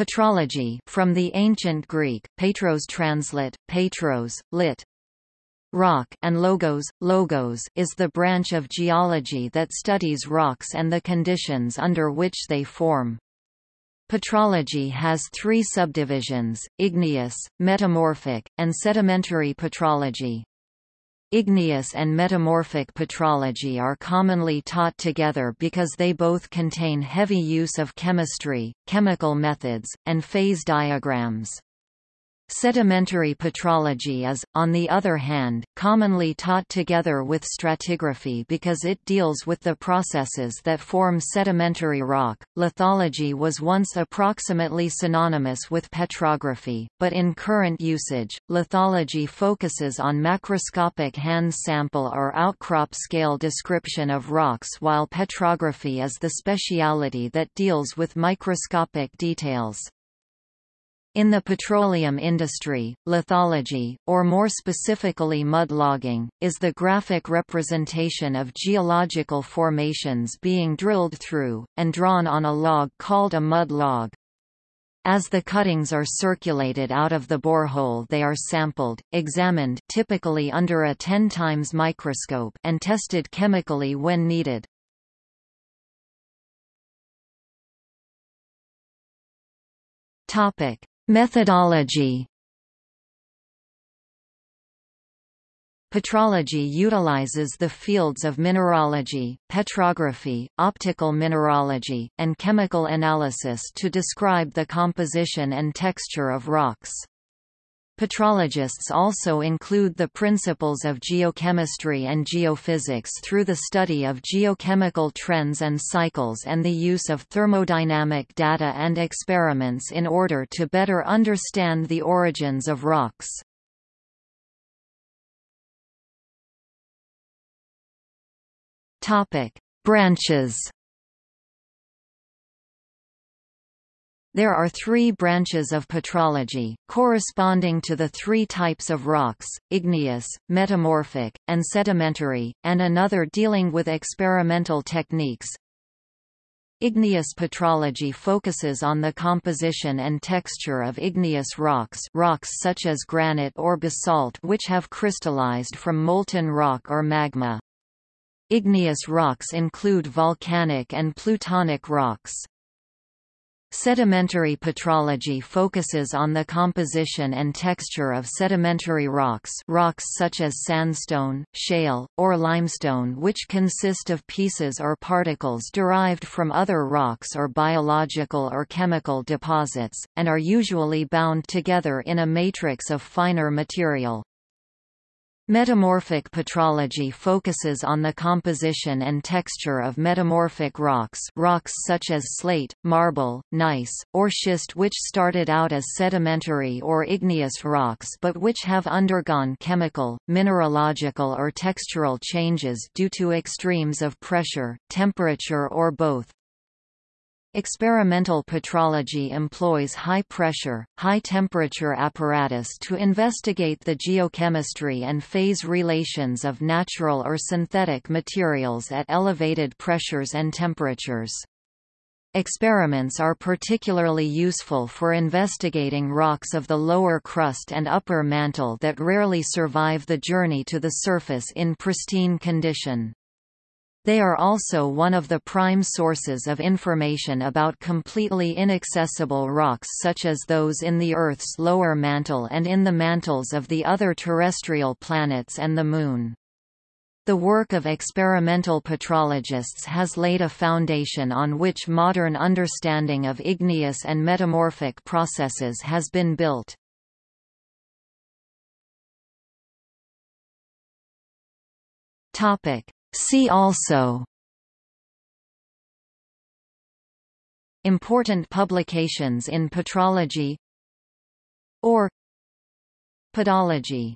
Petrology from the ancient Greek, petros translate, petros, lit. Rock and logos, logos is the branch of geology that studies rocks and the conditions under which they form. Petrology has three subdivisions, igneous, metamorphic, and sedimentary petrology. Igneous and metamorphic petrology are commonly taught together because they both contain heavy use of chemistry, chemical methods, and phase diagrams. Sedimentary petrology is, on the other hand, commonly taught together with stratigraphy because it deals with the processes that form sedimentary rock. Lithology was once approximately synonymous with petrography, but in current usage, lithology focuses on macroscopic hand sample or outcrop scale description of rocks while petrography is the speciality that deals with microscopic details. In the petroleum industry, lithology, or more specifically mud logging, is the graphic representation of geological formations being drilled through, and drawn on a log called a mud log. As the cuttings are circulated out of the borehole they are sampled, examined typically under a 10 times microscope and tested chemically when needed. Topic: Methodology Petrology utilizes the fields of mineralogy, petrography, optical mineralogy, and chemical analysis to describe the composition and texture of rocks. Petrologists also include the principles of geochemistry and geophysics through the study of geochemical trends and cycles and the use of thermodynamic data and experiments in order to better understand the origins of rocks. Branches There are three branches of petrology, corresponding to the three types of rocks, igneous, metamorphic, and sedimentary, and another dealing with experimental techniques. Igneous petrology focuses on the composition and texture of igneous rocks rocks such as granite or basalt which have crystallized from molten rock or magma. Igneous rocks include volcanic and plutonic rocks. Sedimentary petrology focuses on the composition and texture of sedimentary rocks rocks such as sandstone, shale, or limestone which consist of pieces or particles derived from other rocks or biological or chemical deposits, and are usually bound together in a matrix of finer material. Metamorphic petrology focuses on the composition and texture of metamorphic rocks rocks such as slate, marble, gneiss, or schist which started out as sedimentary or igneous rocks but which have undergone chemical, mineralogical or textural changes due to extremes of pressure, temperature or both. Experimental petrology employs high-pressure, high-temperature apparatus to investigate the geochemistry and phase relations of natural or synthetic materials at elevated pressures and temperatures. Experiments are particularly useful for investigating rocks of the lower crust and upper mantle that rarely survive the journey to the surface in pristine condition. They are also one of the prime sources of information about completely inaccessible rocks such as those in the Earth's lower mantle and in the mantles of the other terrestrial planets and the Moon. The work of experimental petrologists has laid a foundation on which modern understanding of igneous and metamorphic processes has been built. Topic: See also Important publications in petrology or Pedology